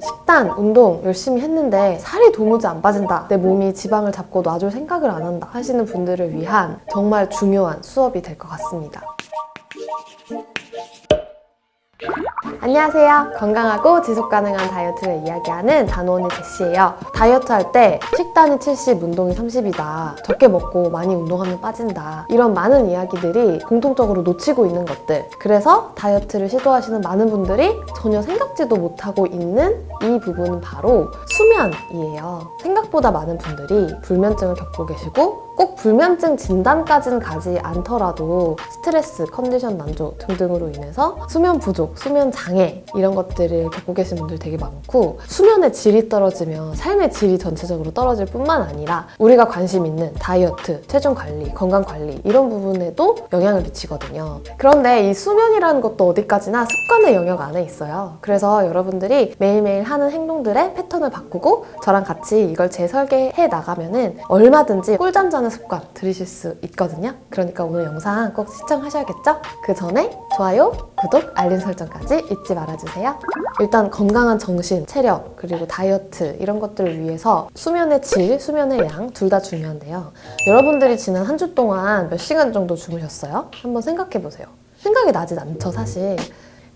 식단, 운동 열심히 했는데 살이 도무지 안 빠진다. 내 몸이 지방을 잡고 놔줄 생각을 안 한다. 하시는 분들을 위한 정말 중요한 수업이 될 것 같습니다. 안녕하세요. 건강하고 지속 가능한 다이어트를 이야기하는 단원이 제시예요. 다이어트 할 때 식단이 70, 운동이 30이다. 적게 먹고 많이 운동하면 빠진다. 이런 많은 이야기들이 공통적으로 놓치고 있는 것들. 그래서 다이어트를 시도하시는 많은 분들이 전혀 생각지도 못하고 있는 이 부분은 바로 수면이에요. 생각보다 많은 분들이 불면증을 겪고 계시고 꼭 불면증 진단까지는 가지 않더라도 스트레스, 컨디션 난조 등등으로 인해서 수면 부족, 수면 장애 이런 것들을 겪고 계신 분들 되게 많고 수면의 질이 떨어지면 삶의 질이 전체적으로 떨어질 뿐만 아니라 우리가 관심 있는 다이어트, 체중 관리, 건강 관리 이런 부분에도 영향을 미치거든요. 그런데 이 수면이라는 것도 어디까지나 습관의 영역 안에 있어요. 그래서 여러분들이 매일매일 하는 행동들의 패턴을 바꾸고 저랑 같이 이걸 재설계해 나가면 은 얼마든지 꿀잠 자는 습관 들이실 수 있거든요. 그러니까 오늘 영상 꼭 시청하셔야겠죠? 그 전에 좋아요, 구독, 알림 설정까지 잊지 말아주세요. 일단 건강한 정신, 체력, 그리고 다이어트 이런 것들을 위해서 수면의 질, 수면의 양 둘 다 중요한데요. 여러분들이 지난 한 주 동안 몇 시간 정도 주무셨어요? 한번 생각해 보세요. 생각이 나진 않죠, 사실.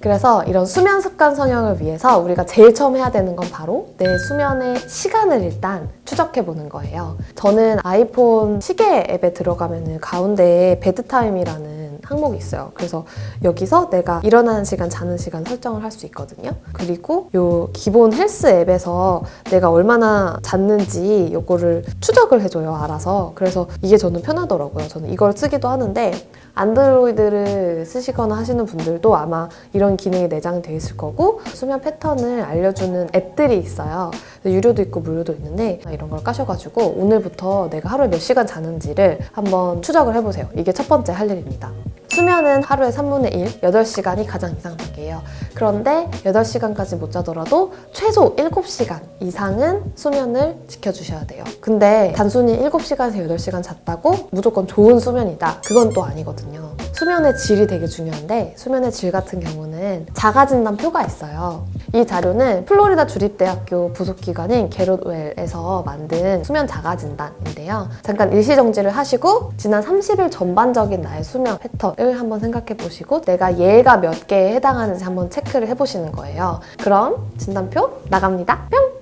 그래서 이런 수면 습관 성형을 위해서 우리가 제일 처음 해야 되는 건 바로 내 수면의 시간을 일단 추적해 보는 거예요. 저는 아이폰 시계 앱에 들어가면 가운데에 베드타임이라는 항목이 있어요. 그래서 여기서 내가 일어나는 시간, 자는 시간 설정을 할 수 있거든요. 그리고 요 기본 헬스 앱에서 내가 얼마나 잤는지 요거를 추적을 해줘요, 알아서. 그래서 이게 저는 편하더라고요. 저는 이걸 쓰기도 하는데 안드로이드를 쓰시거나 하시는 분들도 아마 이런 기능이 내장되어 있을 거고 수면 패턴을 알려주는 앱들이 있어요. 유료도 있고 무료도 있는데 이런 걸 까셔가지고 오늘부터 내가 하루에 몇 시간 자는지를 한번 추적을 해보세요. 이게 첫 번째 할 일입니다. 수면은 하루에 3분의 1, 8시간이 가장 이상적이에요. 그런데 8시간까지 못 자더라도 최소 7시간 이상은 수면을 지켜주셔야 돼요. 근데 단순히 7시간에서 8시간 잤다고 무조건 좋은 수면이다. 그건 또 아니거든요. 수면의 질이 되게 중요한데 수면의 질 같은 경우는 자가진단표가 있어요. 이 자료는 플로리다 주립대학교 부속기관인 게롯웰에서 만든 수면 자가진단인데요. 잠깐 일시정지를 하시고 지난 30일 전반적인 나의 수면 패턴을 한번 생각해 보시고 내가 얘가 몇 개에 해당하는지 한번 체크를 해보시는 거예요. 그럼 진단표 나갑니다. 뿅!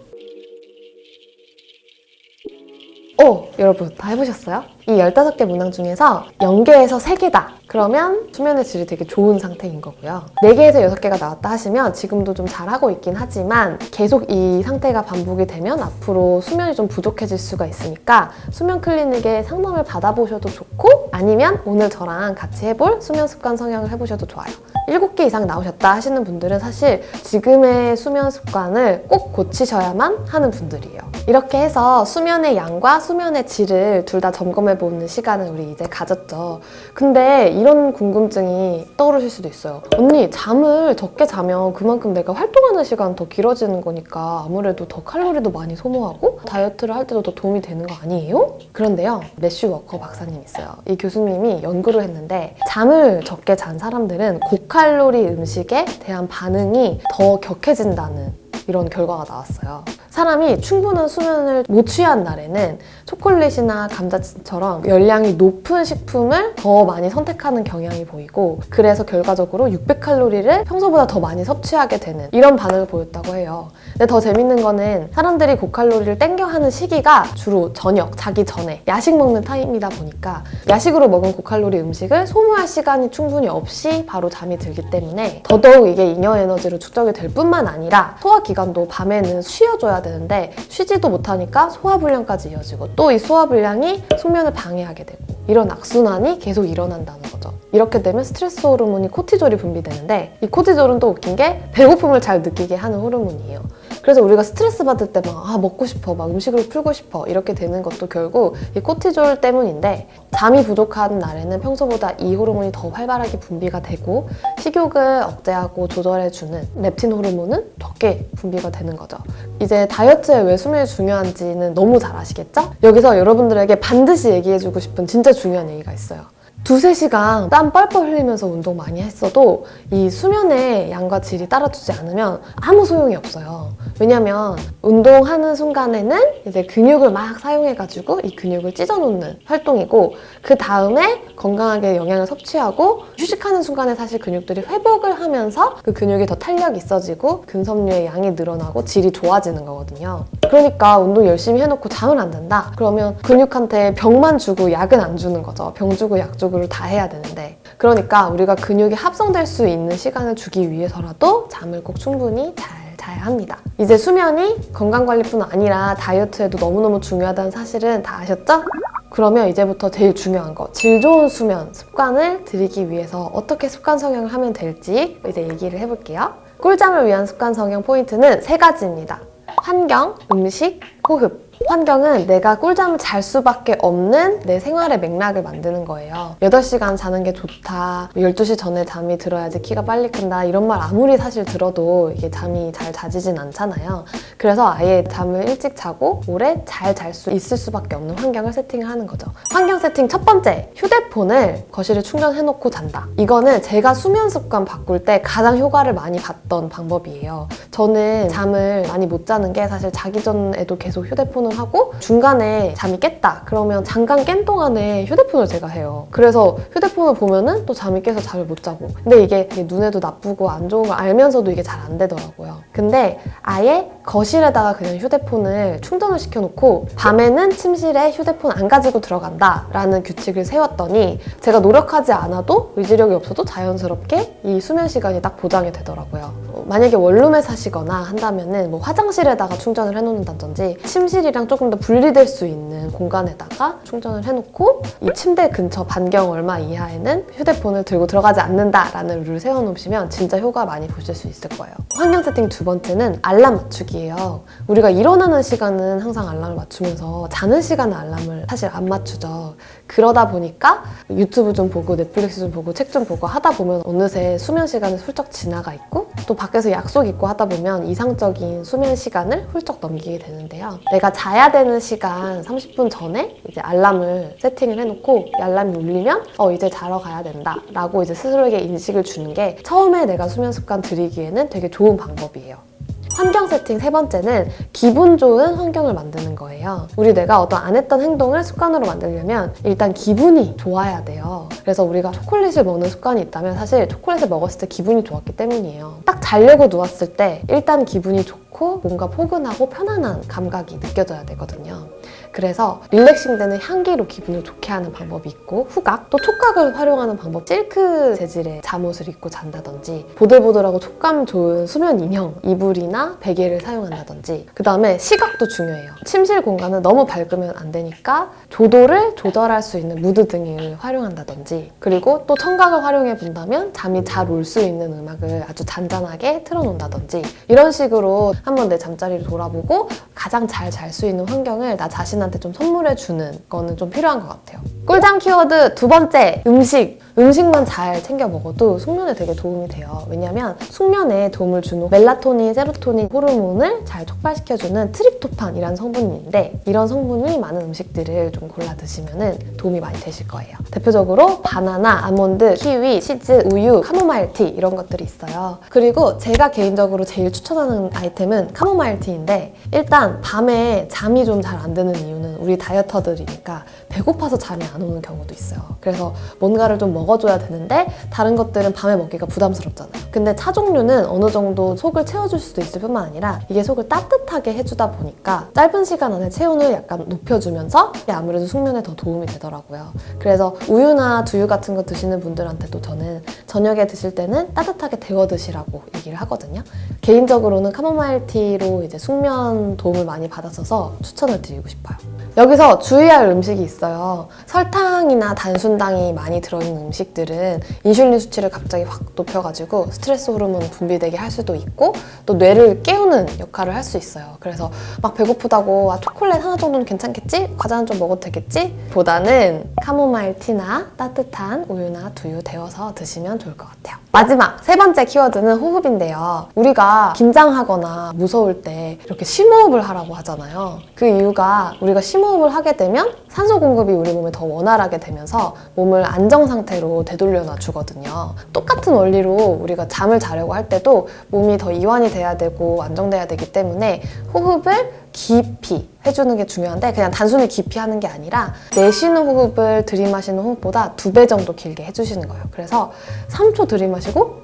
오! 여러분 다 해보셨어요? 이 15개 문항 중에서 0개에서 3개다. 그러면 수면의 질이 되게 좋은 상태인 거고요. 4개에서 6개가 나왔다 하시면 지금도 좀 잘하고 있긴 하지만 계속 이 상태가 반복이 되면 앞으로 수면이 좀 부족해질 수가 있으니까 수면 클리닉에 상담을 받아보셔도 좋고 아니면 오늘 저랑 같이 해볼 수면 습관 성형을 해보셔도 좋아요. 7개 이상 나오셨다 하시는 분들은 사실 지금의 수면 습관을 꼭 고치셔야만 하는 분들이에요. 이렇게 해서 수면의 양과 수면의 질을 둘 다 점검해보는 시간을 우리 이제 가졌죠. 근데 이런 궁금증이 떠오르실 수도 있어요. 언니, 잠을 적게 자면 그만큼 내가 활동하는 시간 더 길어지는 거니까 아무래도 더 칼로리도 많이 소모하고 다이어트를 할 때도 더 도움이 되는 거 아니에요? 그런데요, 매슈 워커 박사님 있어요. 이 교수님이 연구를 했는데 잠을 적게 잔 사람들은 고칼로리 음식에 대한 반응이 더 격해진다는 이런 결과가 나왔어요. 사람이 충분한 수면을 못 취한 날에는 초콜릿이나 감자칩처럼 열량이 높은 식품을 더 많이 선택하는 경향이 보이고 그래서 결과적으로 600칼로리를 평소보다 더 많이 섭취하게 되는 이런 반응을 보였다고 해요. 근데 더 재밌는 거는 사람들이 고칼로리를 땡겨 하는 시기가 주로 저녁, 자기 전에 야식 먹는 타임이다 보니까 야식으로 먹은 고칼로리 음식을 소모할 시간이 충분히 없이 바로 잠이 들기 때문에 더더욱 이게 잉여 에너지로 축적이 될 뿐만 아니라 소화 기간도 밤에는 쉬어줘야 되는데 쉬지도 못하니까 소화불량까지 이어지고 또 이 소화불량이 숙면을 방해하게 되고 이런 악순환이 계속 일어난다는 거죠. 이렇게 되면 스트레스 호르몬이 코티졸이 분비되는데 이 코티졸은 또 웃긴 게 배고픔을 잘 느끼게 하는 호르몬이에요. 그래서 우리가 스트레스 받을 때 막 아, 먹고 싶어, 막 음식으로 풀고 싶어 이렇게 되는 것도 결국 이 코티졸 때문인데 잠이 부족한 날에는 평소보다 이 호르몬이 더 활발하게 분비가 되고 식욕을 억제하고 조절해주는 렙틴 호르몬은 적게 분비가 되는 거죠. 이제 다이어트에 왜 수면이 중요한지는 너무 잘 아시겠죠? 여기서 여러분들에게 반드시 얘기해주고 싶은 진짜 중요한 얘기가 있어요. 두세 시간 땀 뻘뻘 흘리면서 운동 많이 했어도 이 수면의 양과 질이 따라주지 않으면 아무 소용이 없어요. 왜냐면 운동하는 순간에는 이제 근육을 막 사용해가지고 이 근육을 찢어놓는 활동이고 그 다음에 건강하게 영양을 섭취하고 휴식하는 순간에 사실 근육들이 회복을 하면서 그 근육이 더 탄력 있어지고 근섬유의 양이 늘어나고 질이 좋아지는 거거든요. 그러니까 운동 열심히 해놓고 잠을 안 잔다? 그러면 근육한테 병만 주고 약은 안 주는 거죠. 병 주고 약 주고 를 다 해야 되는데. 그러니까 우리가 근육이 합성될 수 있는 시간을 주기 위해서라도 잠을 꼭 충분히 잘 자야 합니다. 이제 수면이 건강관리뿐 아니라 다이어트에도 너무너무 중요하다는 사실은 다 아셨죠? 그러면 이제부터 제일 중요한 거, 질 좋은 수면 습관을 들이기 위해서 어떻게 습관 성형을 하면 될지 이제 얘기를 해볼게요. 꿀잠을 위한 습관 성형 포인트는 세 가지입니다. 환경, 음식, 호흡. 환경은 내가 꿀잠을 잘 수밖에 없는 내 생활의 맥락을 만드는 거예요. 8시간 자는 게 좋다. 12시 전에 잠이 들어야지 키가 빨리 큰다. 이런 말 아무리 사실 들어도 이게 잠이 잘 자지진 않잖아요. 그래서 아예 잠을 일찍 자고 오래 잘 잘 수 있을 수밖에 없는 환경을 세팅을 하는 거죠. 환경 세팅 첫 번째, 휴대폰을 거실에 충전해놓고 잔다. 이거는 제가 수면 습관 바꿀 때 가장 효과를 많이 봤던 방법이에요. 저는 잠을 많이 못 자는 게 사실 자기 전에도 계속 휴대폰을 하고 중간에 잠이 깼다. 그러면 잠깐 깬 동안에 휴대폰을 제가 해요. 그래서 휴대폰을 보면은 또 잠이 깨서 잠을 못 자고. 근데 이게 눈에도 나쁘고 안 좋은 걸 알면서도 이게 잘 안 되더라고요. 근데 아예 거실에다가 그냥 휴대폰을 충전을 시켜놓고 밤에는 침실에 휴대폰 안 가지고 들어간다 라는 규칙을 세웠더니 제가 노력하지 않아도 의지력이 없어도 자연스럽게 이 수면 시간이 딱 보장이 되더라고요. 어, 만약에 원룸에 사시거나 한다면 은 뭐 화장실에다가 충전을 해놓는다든지 침실이랑 조금 더 분리될 수 있는 공간에다가 충전을 해놓고 이 침대 근처 반경 얼마 이하에는 휴대폰을 들고 들어가지 않는다라는 룰을 세워놓으시면 진짜 효과 많이 보실 수 있을 거예요. 환경 세팅 두 번째는 알람 맞추기예요. 우리가 일어나는 시간은 항상 알람을 맞추면서 자는 시간은 알람을 사실 안 맞추죠. 그러다 보니까 유튜브 좀 보고 넷플릭스 좀 보고 책 좀 보고 하다 보면 어느새 수면 시간이 훌쩍 지나가 있고 또 밖에서 약속 있고 하다 보면 이상적인 수면 시간을 훌쩍 넘기게 되는데요. 내가 자야 되는 시간 30분 전에 이제 알람을 세팅을 해놓고 이 알람이 울리면 어 이제 자러 가야 된다 라고 이제 스스로에게 인식을 주는 게 처음에 내가 수면 습관 들이기에는 되게 좋은 방법이에요. 환경 세팅 세 번째는 기분 좋은 환경을 만드는 거예요. 우리 내가 어떤 안 했던 행동을 습관으로 만들려면 일단 기분이 좋아야 돼요. 그래서 우리가 초콜릿을 먹는 습관이 있다면 사실 초콜릿을 먹었을 때 기분이 좋았기 때문이에요. 딱 자려고 누웠을 때 일단 기분이 좋고 뭔가 포근하고 편안한 감각이 느껴져야 되거든요. 그래서 릴렉싱 되는 향기로 기분을 좋게 하는 방법이 있고 후각, 또 촉각을 활용하는 방법. 실크 재질의 잠옷을 입고 잔다든지 보들보들하고 촉감 좋은 수면 인형, 이불이나 베개를 사용한다든지. 그 다음에 시각도 중요해요. 침실 공간은 너무 밝으면 안 되니까 조도를 조절할 수 있는 무드 등을 활용한다든지. 그리고 또 청각을 활용해 본다면 잠이 잘 올 수 있는 음악을 아주 잔잔하게 틀어놓는다든지. 이런 식으로 한번 내 잠자리를 돌아보고 가장 잘 잘 수 있는 환경을 나 자신한테 좀 선물해 주는 거는 좀 필요한 것 같아요. 꿀잠 키워드 두 번째 음식. 음식만 잘 챙겨 먹어도 숙면에 되게 도움이 돼요. 왜냐면 숙면에 도움을 주는 멜라토닌, 세로토닌 호르몬을 잘 촉발시켜주는 트립토판이라는 성분이 있는데 이런 성분이 많은 음식들을 좀 골라 드시면 도움이 많이 되실 거예요. 대표적으로 바나나, 아몬드, 키위, 치즈, 우유, 카모마일 티 이런 것들이 있어요. 그리고 제가 개인적으로 제일 추천하는 아이템은 카모마일 티인데 일단 밤에 잠이 좀 잘 안 드는 이유 는 우리 다이어터들이니까 배고파서 잠이 안 오는 경우도 있어요. 그래서 뭔가를 좀 먹어줘야 되는데 다른 것들은 밤에 먹기가 부담스럽잖아요. 근데 차 종류는 어느 정도 속을 채워줄 수도 있을 뿐만 아니라 이게 속을 따뜻하게 해주다 보니까 짧은 시간 안에 체온을 약간 높여주면서 아무래도 숙면에 더 도움이 되더라고요. 그래서 우유나 두유 같은 거 드시는 분들한테도 저는 저녁에 드실 때는 따뜻하게 데워 드시라고 얘기를 하거든요. 개인적으로는 카모마일 티로 이제 숙면 도움을 많이 받았어서 추천을 드리고 싶어요. 여기서 주의할 음식이 있어요. 설탕이나 단순당이 많이 들어있는 음식들은 인슐린 수치를 갑자기 확 높여가지고 스트레스 호르몬 분비되게 할 수도 있고 또 뇌를 깨우는 역할을 할 수 있어요. 그래서 막 배고프다고 아, 초콜릿 하나 정도는 괜찮겠지? 과자는 좀 먹어도 되겠지? 보다는 카모마일 티나 따뜻한 우유나 두유 데워서 드시면 좋을 것 같아요. 마지막 세 번째 키워드는 호흡인데요. 우리가 긴장하거나 무서울 때 이렇게 심호흡을 하라고 하잖아요. 그 이유가 우리가 심호흡 심호흡을 하게 되면 산소 공급이 우리 몸에 더 원활하게 되면서 몸을 안정 상태로 되돌려 놔주거든요. 똑같은 원리로 우리가 잠을 자려고 할 때도 몸이 더 이완이 돼야 되고 안정돼야 되기 때문에 호흡을 깊이 해주는 게 중요한데 그냥 단순히 깊이 하는 게 아니라 내쉬는 호흡을 들이마시는 호흡보다 두 배 정도 길게 해주시는 거예요. 그래서 3초 들이마시고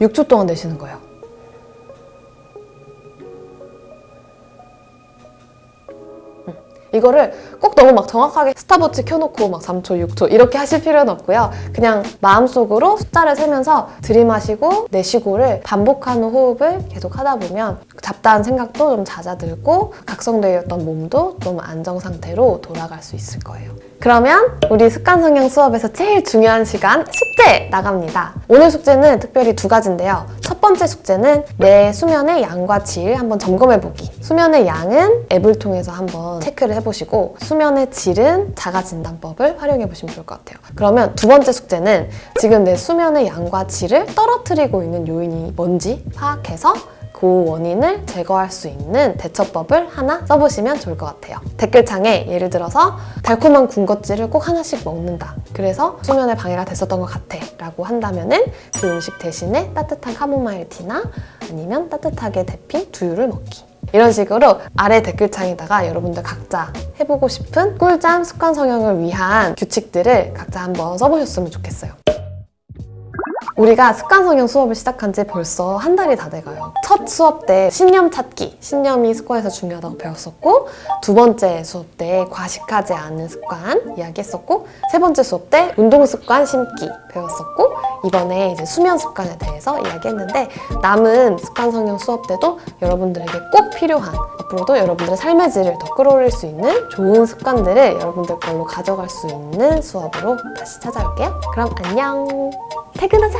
6초 동안 내쉬는 거예요. 이거를 꼭 너무 막 정확하게 스탑워치 켜놓고 막 3초, 6초 이렇게 하실 필요는 없고요. 그냥 마음속으로 숫자를 세면서 들이마시고 내쉬고를 반복하는 호흡을 계속 하다 보면 잡다한 생각도 좀 잦아들고 각성되어 있던 몸도 좀 안정 상태로 돌아갈 수 있을 거예요. 그러면 우리 습관 성형 수업에서 제일 중요한 시간 숙제 나갑니다. 오늘 숙제는 특별히 두 가지인데요. 첫 번째 숙제는 내 수면의 양과 질 한번 점검해 보기. 수면의 양은 앱을 통해서 한번 체크를 해보시고 수면의 질은 자가 진단법을 활용해 보시면 좋을 것 같아요. 그러면 두 번째 숙제는 지금 내 수면의 양과 질을 떨어뜨리고 있는 요인이 뭔지 파악해서 그 원인을 제거할 수 있는 대처법을 하나 써보시면 좋을 것 같아요. 댓글창에 예를 들어서 달콤한 군것질을 꼭 하나씩 먹는다. 그래서 수면에 방해가 됐었던 것 같아. 라고 한다면 은 그 음식 대신에 따뜻한 카모마일 티나 아니면 따뜻하게 데핀 두유를 먹기. 이런 식으로 아래 댓글창에다가 여러분들 각자 해보고 싶은 꿀잠 습관 성형을 위한 규칙들을 각자 한번 써보셨으면 좋겠어요. 우리가 습관 성형 수업을 시작한 지 벌써 한 달이 다 돼가요. 첫 수업 때 신념 찾기, 신념이 습관에서 중요하다고 배웠었고 두 번째 수업 때 과식하지 않는 습관 이야기했었고 세 번째 수업 때 운동 습관 심기 배웠었고 이번에 이제 수면 습관에 대해서 이야기했는데 남은 습관 성형 수업 때도 여러분들에게 꼭 필요한 앞으로도 여러분들의 삶의 질을 더 끌어올릴 수 있는 좋은 습관들을 여러분들 걸로 가져갈 수 있는 수업으로 다시 찾아올게요. 그럼 안녕. 퇴근하자.